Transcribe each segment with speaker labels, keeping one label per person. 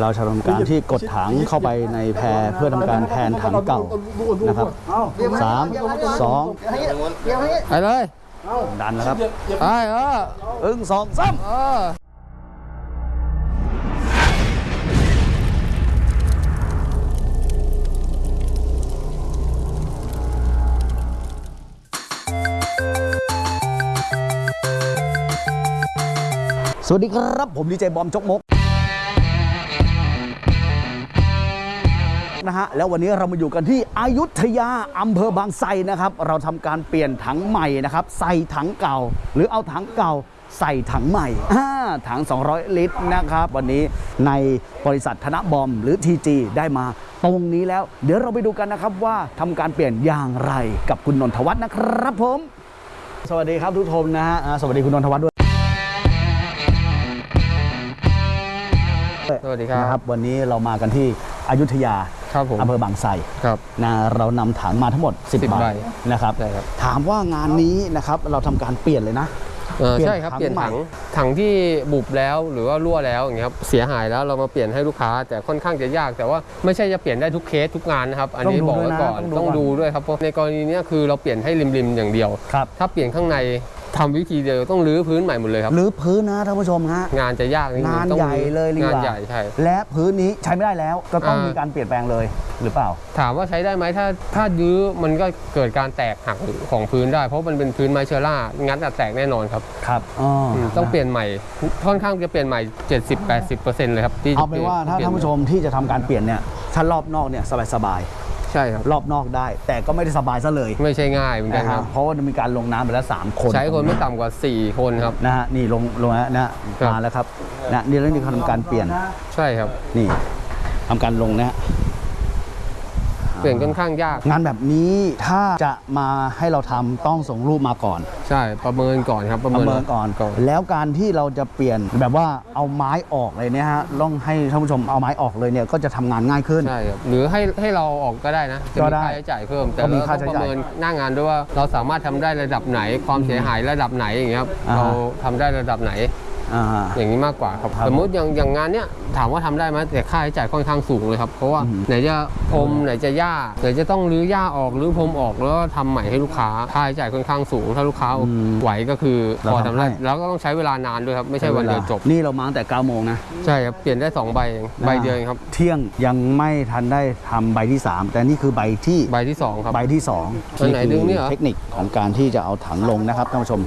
Speaker 1: เราจะทำการที่กดถังเข้าไปในแพรเพื่อทำการแทนถังเก่านะครับสามสอง
Speaker 2: ไปเลย
Speaker 1: ดันนะครับ
Speaker 2: ไปเออ
Speaker 1: อึ้งสองสาม
Speaker 2: เออ
Speaker 1: สวัสดีครับ ผมดีเจบอมจกมก นะฮะแล้ววันนี้เรามาอยู่กันที่อยุธยาอำเภอบางไทรนะครับ เราทำการเปลี่ยนถังใหม่นะครับใส่ถังเก่า หรือเอาถังเก่าใส่ถังใหม่อ่าถัง 200 ลิตรนะครับ วันนี้ในบริษัทธนบอมหรือ TG ได้มาตรงนี้แล้ว เดี๋ยวเราไปดูกันนะครับว่าทำการเปลี่ยนอย่างไรกับคุณนนทวัฒน์นะครับผม สวัสดีครับทุกทมนะฮะอ่าสวัสดีคุณนนทวัฒน์ด้วย
Speaker 2: สวัสดีครับ
Speaker 1: นะครับวันนี้เรามากันที่อยุธยา
Speaker 2: ครับผม
Speaker 1: อำเภอบางไทร
Speaker 2: ครับ
Speaker 1: นะเรานำถังมาทั้งหมด 10
Speaker 2: 10
Speaker 1: ใบ
Speaker 2: ใบ
Speaker 1: นะครับ
Speaker 2: ใช่ครับ
Speaker 1: ถามว่างานนี้นะครับเราทำการเปลี่ยนเลยนะ
Speaker 2: เออ
Speaker 1: เปลี่ยน
Speaker 2: ใช่ครับ
Speaker 1: ถัง
Speaker 2: เปลี่ยน
Speaker 1: ใหม่
Speaker 2: ถังถังที่บุบแล้วหรือว่ารั่วแล้วอย่างเงี้ยครับเสียหายแล้วเรามาเปลี่ยนให้ลูกค้า แต่ค่อนข้างจะยาก แต่ว่าไม่ใช่จะเปลี่ยนได้ทุกเคสทุกงานนะครับอันนี้บอกไว้ก่อนต้องดูด้วยครับเพราะในกรณีเนี้ยคือเราเปลี่ยนให้ริมๆอย่างเดียว
Speaker 1: ครับ
Speaker 2: ถ้าเปลี่ยนข้างใน ทำวิธีเดียวต้องรื้อพื้นใหม่หมดเลยครับ
Speaker 1: หรือพื้นนะท่านผู้ชมฮะ
Speaker 2: งานจะยากนิดนึ
Speaker 1: งาน
Speaker 2: ต้อง
Speaker 1: ใหญ่เลยดีก
Speaker 2: งาน
Speaker 1: ว่า
Speaker 2: ใหญ่ใช่
Speaker 1: และพื้นนี้ใช้ไม่ได้แล้วก็ต้อง
Speaker 2: อ่ามี
Speaker 1: มีการเปลี่ยนแปลงเลยหรือเปล่า
Speaker 2: ถามว่าใช้ได้ไหมถ้าถ้ายื้อมันก็เกิดการแตกหักของพื้นได้ เพราะมันเป็นพื้นไม้เชอร่างัดอะแตกแน่นอนครับ
Speaker 1: ครับอ๋ออ
Speaker 2: อืมต้องเปลี่ยนใหม่ค่อนข้างจะเปลี่ยนใหม่ 70-80%เลยครับที่จะ
Speaker 1: เอาเป็นว่าถ้า
Speaker 2: ปลี่ย
Speaker 1: ท่านผู้ชมที่จะทำการเปลี่ยนเนี่ยถ้ารอบนอกเนี่ยสบาย
Speaker 2: ใช่ครับ
Speaker 1: ๆรอบนอกได้ แต่ก็ไม่ได้สบายซะเลย
Speaker 2: ไม่ใช่ง่ายเหมือนกัน
Speaker 1: นะ
Speaker 2: ค
Speaker 1: ฮะ
Speaker 2: รับ
Speaker 1: เพราะว่ามีการลงน้ำไปแล้วสามคน
Speaker 2: ใช้คนไม่ต่ำกว่า 4 คนครับ
Speaker 1: นะฮะนี่ลงลงแล้วนะฮะ
Speaker 2: ครับ
Speaker 1: มาแล้วครับนะนี่แล้วนี่เขาทำการเปลี่ยน
Speaker 2: ใช่ครับ
Speaker 1: นี่ทำการลงนะฮะ
Speaker 2: เปลี่ยนค่อนข้างยาก
Speaker 1: งานแบบนี้ถ้าจะมาให้เราทำต้องส่งรูปมาก่อน
Speaker 2: ใช่ประเมินก่อนครับ
Speaker 1: ประเมินก่อน
Speaker 2: ก่อน
Speaker 1: แล้วการที่เราจะเปลี่ยนแบบว่าเอาไม้ออกเลยเนี่ยฮะต้องให้ท่านผู้ชมเอาไม้ออกเลยเนี่ยก็จะทำงานง่ายขึ้น
Speaker 2: ใช่ครับหรือให้ให้เราออกก็ได้นะจะ
Speaker 1: ก็
Speaker 2: มี
Speaker 1: ได้
Speaker 2: ค่าใช้จ่ายเพิ่มแต่
Speaker 1: ก็มี
Speaker 2: เรา
Speaker 1: ค่า
Speaker 2: ต้อง
Speaker 1: ใช้
Speaker 2: ประ
Speaker 1: จ่าย
Speaker 2: เมินหน้างานด้วยว่าเราสามารถทำได้ระดับไหน ความเสียหายระดับไหนอย่างเงี้ยครับ
Speaker 1: อ่าฮะ
Speaker 2: เราทำได้ระดับไหน
Speaker 1: อ่า
Speaker 2: อย่างนี้มากกว่าครับ
Speaker 1: ครับ
Speaker 2: สมมติอย่างอย่างงานเนี้ยถามว่าทำได้ไหมแต่ค่าใช้จ่ายค่อนข้างสูงเลยครับเพราะว่า
Speaker 1: อืม
Speaker 2: ไหนจะพรมไหนจะหญ้าไหนจะต้องรื้อหญ้าออกรื้อพรมออกแล้วก็ทำใหม่ให้ลูกค้าค่าใช้จ่ายค่อนข้างสูง ถ้าลูกค้าไหวก็คือ
Speaker 1: เรา
Speaker 2: พอทำ
Speaker 1: ทำให้
Speaker 2: ได้แล้วก็ต้องใช้เวลานานด้วยครับไม่ใช่วันเดียวจบ
Speaker 1: นี่เรามาตั้งแต่9โมงนะ
Speaker 2: ใช่ครับเปลี่ยนได้สองใบเองใบเดียวเองครับ
Speaker 1: เที่ยงยังไม่ทันได้ทำใบที่ 3 แต่นี่คือใบที่
Speaker 2: ใบที่สองครับ
Speaker 1: ใบที่2
Speaker 2: อันไหนดึงเนี่ยเหรอ
Speaker 1: เทคนิคของการที่จะเอาถังลงนะครับท่านผู้ชม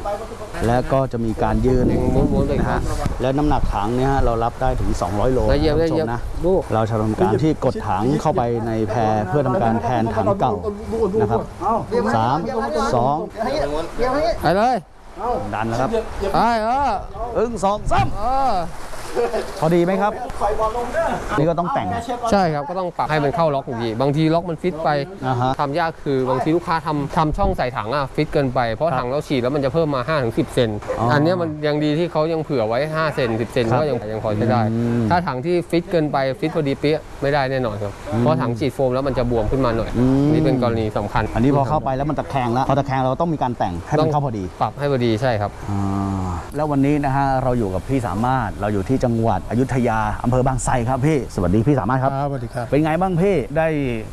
Speaker 1: และก็จะมีการยืน
Speaker 2: ดึงม้วนๆเลย
Speaker 1: นะ
Speaker 2: ครั
Speaker 1: ฮะ
Speaker 2: บ
Speaker 1: แล้วน้ำหนักถังเนี่ยฮะเรารับได้ถึง 200 โล
Speaker 2: ละเอียด
Speaker 1: ท่าน
Speaker 2: ละ
Speaker 1: ผู้ช
Speaker 2: เอียด
Speaker 1: มนะ
Speaker 2: ลูก
Speaker 1: เราจะทำการที่กดถังเข้าไปในแพรเพื่อทำการแทนถังเก่านะครับสามสอง
Speaker 2: ไปเลย
Speaker 1: ดันนะครับ
Speaker 2: ไปเออ
Speaker 1: อึ้งสองสาม
Speaker 2: เออ
Speaker 1: พอดีไหมครับนี่ก็ต้องแต่ง
Speaker 2: ใช่ครับก็ต้องปรับให้มันเข้าล็อกอยู่ดีบางทีล็อกมันฟิตไป
Speaker 1: อ่าฮะ
Speaker 2: ทำยากคือบางทีลูกค้าทำทำช่องใส่ถังอะฟิตเกินไปเพราะถังเราฉีดแล้วมันจะเพิ่มมา5-10ถึง10เซนต์
Speaker 1: อ๋ออั
Speaker 2: อันเนี้ยมันยังดีที่เขายังเผื่อไว้5เซนต์10เซนต์
Speaker 1: ครับ
Speaker 2: ก็ยังยังพอใช้ได้
Speaker 1: อืม
Speaker 2: ถ้าถังที่ฟิตเกินไปฟิตพอดีเป๊ะไม่ได้แน่นอนครับเพราะถังฉีดโฟมแล้วมันจะบวมขึ้นมาหน่อย
Speaker 1: อืม
Speaker 2: นี่เป็นกรณีสำคัญ
Speaker 1: อันนี้พอเข้าไปแล้วมันตะแคงแล้วพอตะแคงเราต้องมีการแต่งให้มันเข้าพอดี
Speaker 2: ปรับให้พอดีใช่ครับ
Speaker 1: อ่าแล้ววันนี้นะฮะเราอยู่กับพี่สามารถเราอยู่ที่จังหวัดอยุธยาอำเภอบางไทรครับพี่สวัสดีพี่สามารถครับ
Speaker 3: ครับสวัสดีครับ
Speaker 1: เป็นไงบ้างพี่ได้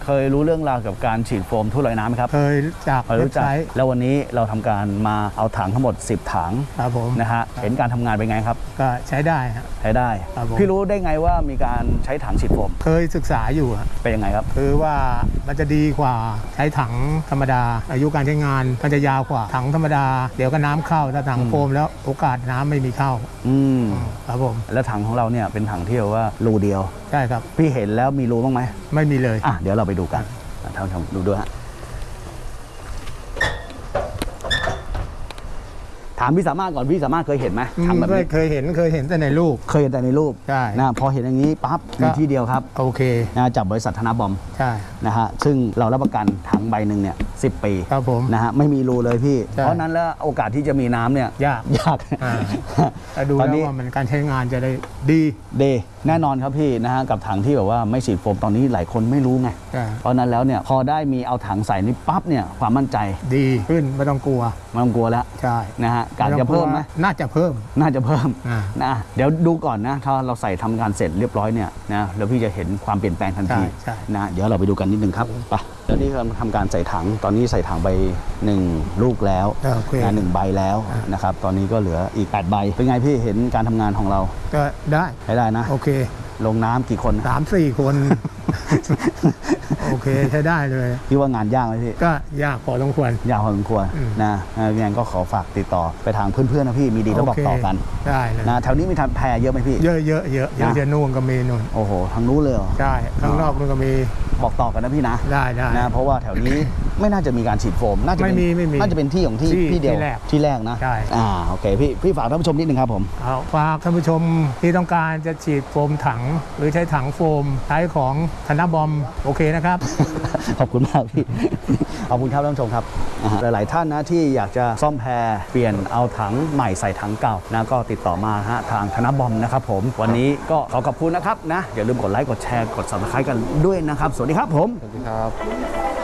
Speaker 1: เคยรู้เรื่องราวกับการฉีดโฟมทุ่นลอยน้ำไหมครับ
Speaker 3: เคยจาก
Speaker 1: เคย
Speaker 3: เว็
Speaker 1: รู้
Speaker 3: บ
Speaker 1: จัก
Speaker 3: ไซต์
Speaker 1: แล้ววันนี้เราทำการมาเอาถังทั้งหมด 10 ถัง
Speaker 3: ครับผม
Speaker 1: นะฮะเห็นการทำงานเป็นไงครับ
Speaker 3: ก็ใช้ได้ฮะ
Speaker 1: ใช้ได้
Speaker 3: ครับผม
Speaker 1: พี่รู้ได้ไงว่ามีการใช้ถังฉีดโฟม
Speaker 3: เคยศึกษาอยู่ฮะ
Speaker 1: เป็นยังไงครับ
Speaker 3: คือว่ามันจะดีกว่าใช้ถังธรรมดา อายุการใช้งานมันจะยาวกว่าถังธรรมดา เดี๋ยวก็น้ำเข้าถ้าถังโฟมแล้วโอกาสน้ำไม่มีเข้า
Speaker 1: อืม
Speaker 3: ครับผม
Speaker 1: แล้วถังของเราเนี่ยเป็นถังที่แบบว่ารูเดียว
Speaker 3: ใช่ครับ
Speaker 1: พี่เห็นแล้วมีรูบ้างไหม
Speaker 3: ไม่มีเลย
Speaker 1: อะเดี๋ยวเราไปดูกันอะท่านผู้ชมดูด้วยฮะามพี่สามารถก่อนพี่สามารถเคยเห็นไหมถังแบบ
Speaker 3: ไม่
Speaker 1: นี้
Speaker 3: เคยเห็นเคยเห็นแต่ในรูป
Speaker 1: เคยเห็นแต่ในรูป
Speaker 3: ใช่
Speaker 1: นะพอเห็นอย่างนี้ปั๊บ
Speaker 3: ก็
Speaker 1: มีที่เดียวครับ
Speaker 3: โอเค
Speaker 1: นะจากบริษัทธนาบอม
Speaker 3: ใช่
Speaker 1: นะฮะซึ่งเรารับประกันถังใบหนึ่งเนี่ยสิปี
Speaker 3: ครับผม
Speaker 1: นะฮะไม่มีรูเลยพี่
Speaker 3: ใช่
Speaker 1: เพราะฉะนั้นแล้วโอกาสที่จะมีน้ำเนี่ย
Speaker 3: ยาก
Speaker 1: ยาก
Speaker 3: อ่า แต่ดู
Speaker 1: ตอน
Speaker 3: แล้ว
Speaker 1: นี้
Speaker 3: ว่ามันการใช้งานจะได้ดี
Speaker 1: เดย์ แน่นอนครับพี่นะฮะกับถังที่แบบว่าไม่ฉีดโฟมตอนนี้หลายคนไม่รู้ไง
Speaker 3: ใช่
Speaker 1: เพราะฉะนั้นแล้วเนี่ยพอได้มีเอาถังใส่นี่ปั๊บเนี่ยความมั่นใจ
Speaker 3: ดีขึ้นไม่ต้องกลัว
Speaker 1: ไม่ต้องกลัวแล้ว
Speaker 3: ใช่
Speaker 1: นะฮะการจะเพิ่มไหม
Speaker 3: น่าจะเพิ่ม
Speaker 1: น่าจะเพิ่ม
Speaker 3: อ่า
Speaker 1: นะเดี๋ยวดูก่อนนะถ้าเราใส่ทำการเสร็จเรียบร้อยเนี่ยนะแล้วพี่จะเห็นความเปลี่ยนแปลงทันที
Speaker 3: ใช่ใช่
Speaker 1: นะเดี๋ยวเราไปดูกันนิดนึงครับไปแล้วนี่กำลังทำการใส่ถังตอนนี้ใส่ถังไปหนึ่งลูกแล้ว
Speaker 3: โอเค
Speaker 1: นะหนึ่งใบแล้วนะครับ ตอนนี้ก็เหลืออีก 8 ใบ เป็นไงพี่เห็นการทำงานของเรา
Speaker 3: ก็ได้
Speaker 1: ใช้ได้นะ
Speaker 3: โอเค
Speaker 1: ลงน้ำกี่คน
Speaker 3: สามสี่คน โอเคใช้ได้เลย
Speaker 1: พี่ว่างานยากไหมพี่
Speaker 3: ก็ยากพอสมควร
Speaker 1: ยากพอสมควร
Speaker 3: อืม
Speaker 1: นะยังไงก็ขอฝากติดต่อไปทางเพื่อนๆนะพี่มีดีแล้วบอก
Speaker 3: โเค
Speaker 1: ต่อกัน
Speaker 3: ได้เลย
Speaker 1: นะแถวนี้มีทำแพรเยอะไหมพี่
Speaker 3: เยอะเยอะเยอะเยอะ
Speaker 1: นะ
Speaker 3: เยอะนู่นก็มีนู่น
Speaker 1: โอ้โหทางนู้นเลยเหรอ
Speaker 3: ใช่ข้างนอกนู่นก็มี
Speaker 1: บอกต่อกันนะพี่นะ
Speaker 3: ได้ได้
Speaker 1: นะเพราะว่าแถวนี้ไม่น่าจะมีการฉีดโฟมน่าจะเป็น
Speaker 3: ไม่มีไม่มี
Speaker 1: น่าจะเป็นที่ของที่
Speaker 3: ที่
Speaker 1: พี่เดียว
Speaker 3: ที่แรก
Speaker 1: ที่แรกนะ
Speaker 3: ใช่
Speaker 1: อ่าโอเคพี่พี่ฝากท่านผู้ชมนิดนึงครับผม
Speaker 3: เอาฝากท่านผู้ชมที่ต้องการจะฉีดโฟมถัง หรือใช้ถังโฟมใช้ของธนบอมโอเคนะครับ
Speaker 1: ขอบคุณมากพี่ ขอบคุณครับท่านผู้ชมครับอ่าฮะหลาย ๆ ท่านนะที่อยากจะซ่อมแพรเปลี่ยนเอาถังใหม่ใส่ถังเก่านะก็ติดต่อมาฮะทางธนบอมนะครับผม วันนี้ก็ขอขอบคุณนะครับนะอย่าลืมกดไลค์กดแชร์กด subscribe กันด้วยนะครับ สวัสดีครับผม
Speaker 2: สวัสดีครับ